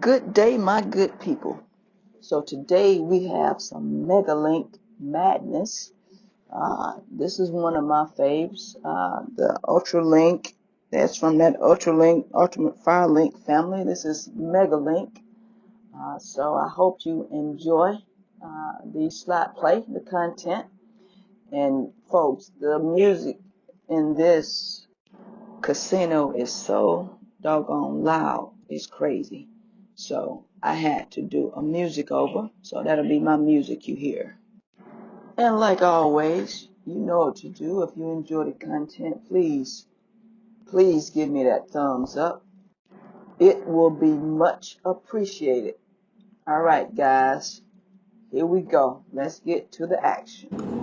Good day, my good people. So today we have some Megalink madness. Uh, this is one of my faves, uh, the Ultralink. That's from that Ultralink, Ultimate Firelink family. This is Megalink. Uh, so I hope you enjoy uh, the slot play, the content. And folks, the music in this casino is so doggone loud. It's crazy. So I had to do a music over. So that'll be my music you hear. And like always, you know what to do. If you enjoy the content, please, please give me that thumbs up. It will be much appreciated. All right, guys, here we go. Let's get to the action.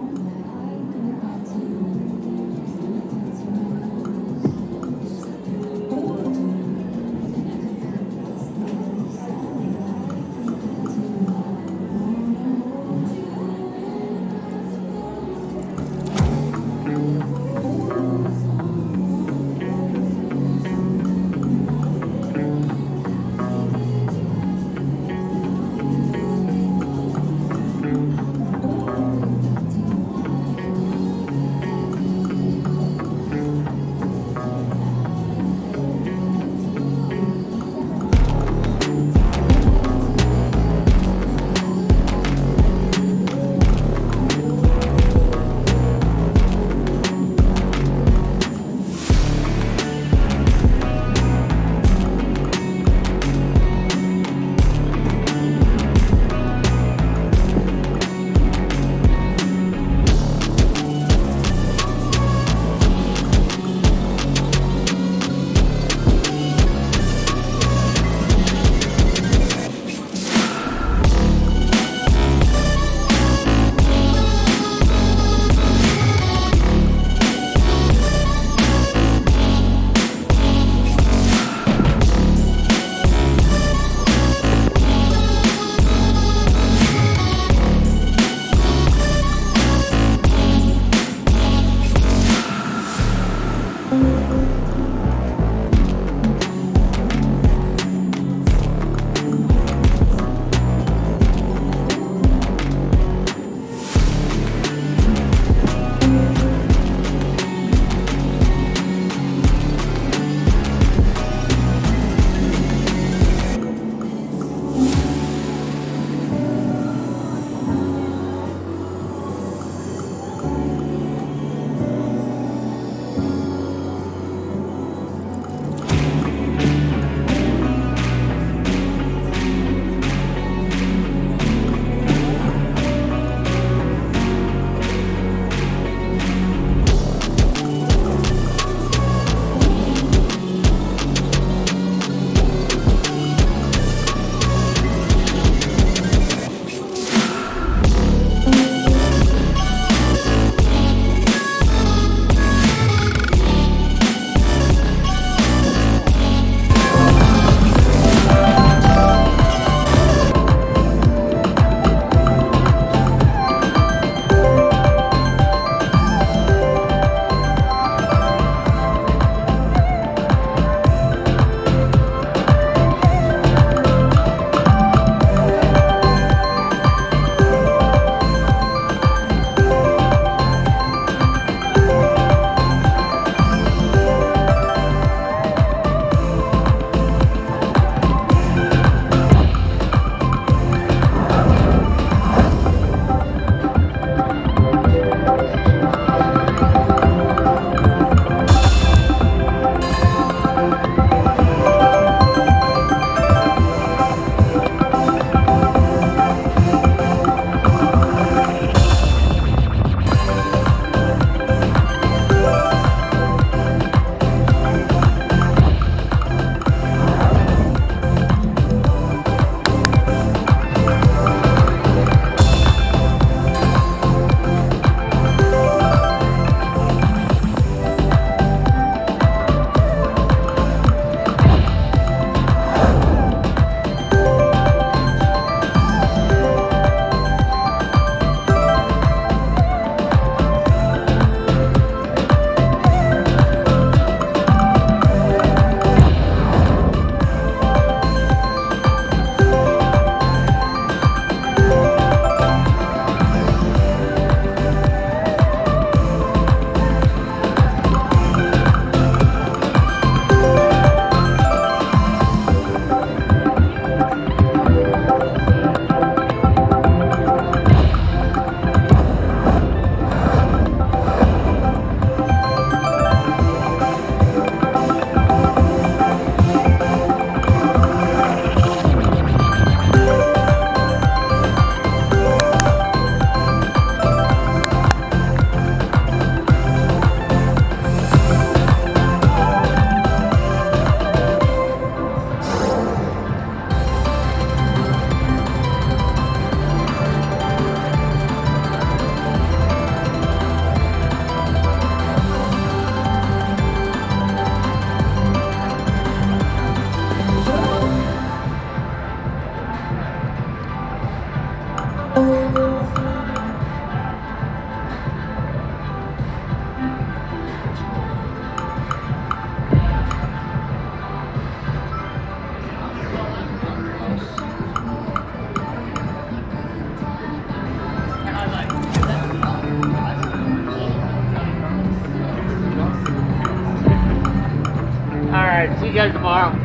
Right. See you guys tomorrow.